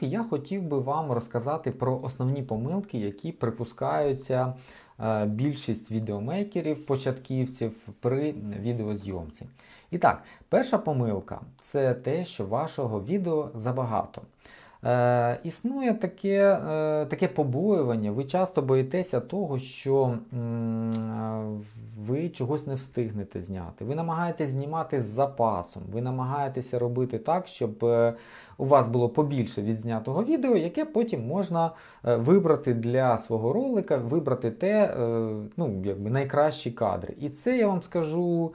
Я хотів би вам розказати про основні помилки, які припускаються е, більшість відеомейкерів, початківців при відеозйомці. І так, перша помилка це те, що вашого відео забагато. Е, існує таке, е, таке побоювання, ви часто боїтеся того, що м, ви чогось не встигнете зняти. Ви намагаєтесь знімати з запасом, ви намагаєтеся робити так, щоб е, у вас було побільше відзнятого відео, яке потім можна е, вибрати для свого ролика, вибрати те, е, ну, якби найкращі кадри. І це я вам скажу.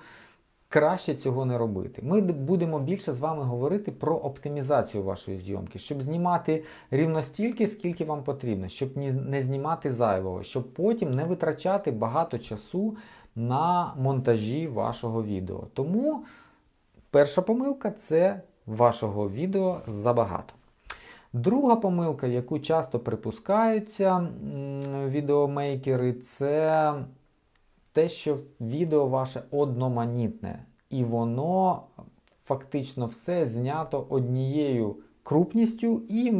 Краще цього не робити. Ми будемо більше з вами говорити про оптимізацію вашої зйомки, щоб знімати рівно стільки, скільки вам потрібно, щоб не знімати зайвого, щоб потім не витрачати багато часу на монтажі вашого відео. Тому перша помилка це вашого відео забагато. Друга помилка, яку часто припускаються відеомейкери, це те, що відео ваше одноманітне, і воно фактично все знято однією крупністю і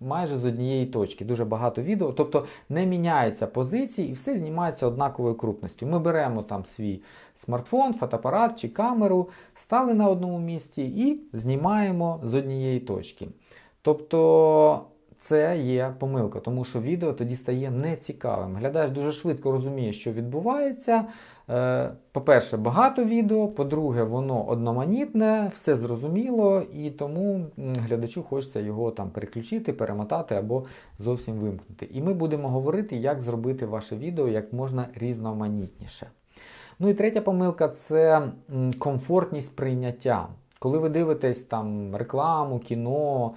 майже з однієї точки. Дуже багато відео, тобто не міняються позиції і все знімається однаковою крупністю. Ми беремо там свій смартфон, фотоапарат чи камеру, стали на одному місці і знімаємо з однієї точки. Тобто це є помилка, тому що відео тоді стає нецікавим. Глядач дуже швидко розуміє, що відбувається. Е, По-перше, багато відео, по-друге, воно одноманітне, все зрозуміло, і тому глядачу хочеться його там переключити, перемотати або зовсім вимкнути. І ми будемо говорити, як зробити ваше відео як можна різноманітніше. Ну і третя помилка це комфортність прийняття. Коли ви дивитесь там рекламу, кіно,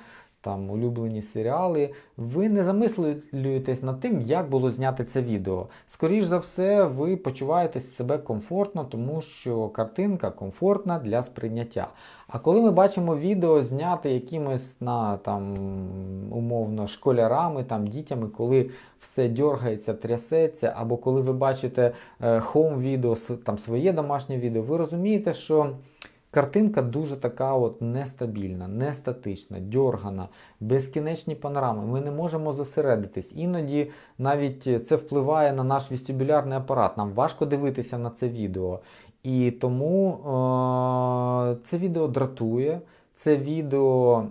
там улюблені серіали, ви не замислюєтесь над тим, як було зняти це відео. Скоріш за все, ви почуваєте себе комфортно, тому що картинка комфортна для сприйняття. А коли ми бачимо відео зняте якимись на там умовно школярами, там дітями, коли все дергається, трясеться, або коли ви бачите хоум відео, там своє домашнє відео, ви розумієте, що Картинка дуже така от нестабільна, нестатична, дьоргана, безкінечні панорами. Ми не можемо зосередитись. Іноді навіть це впливає на наш вестибулярний апарат. Нам важко дивитися на це відео. І тому е- це відео дратує, це відео.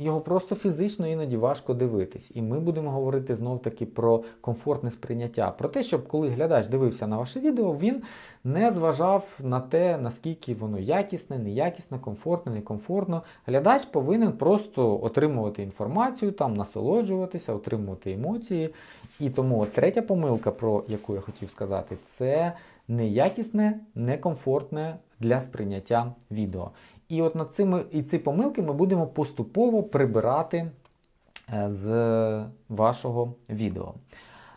Його просто фізично іноді важко дивитись. І ми будемо говорити знов таки про комфортне сприйняття. Про те, щоб коли глядач дивився на ваше відео, він не зважав на те, наскільки воно якісне, неякісне, комфортне, некомфортно. Глядач повинен просто отримувати інформацію, там насолоджуватися, отримувати емоції. І тому третя помилка, про яку я хотів сказати, це неякісне, некомфортне для сприйняття відео. І от над цими і ці помилки ми будемо поступово прибирати е, з вашого відео.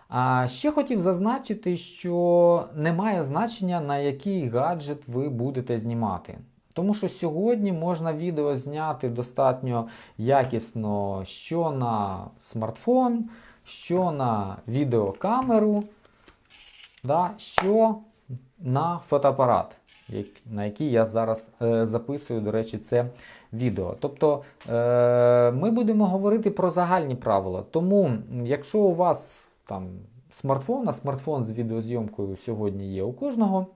А ще хотів зазначити, що немає значення, на який гаджет ви будете знімати. Тому що сьогодні можна відео зняти достатньо якісно що на смартфон, що на відеокамеру, да, що на фотоапарат на який я зараз е, записую, до речі, це відео. Тобто е, ми будемо говорити про загальні правила. Тому, якщо у вас там смартфон, а смартфон з відеозйомкою сьогодні є у кожного,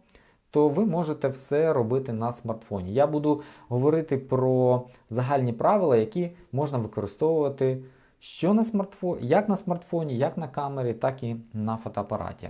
то ви можете все робити на смартфоні. Я буду говорити про загальні правила, які можна використовувати що на смартфоні, як на смартфоні, як на камері, так і на фотоапараті.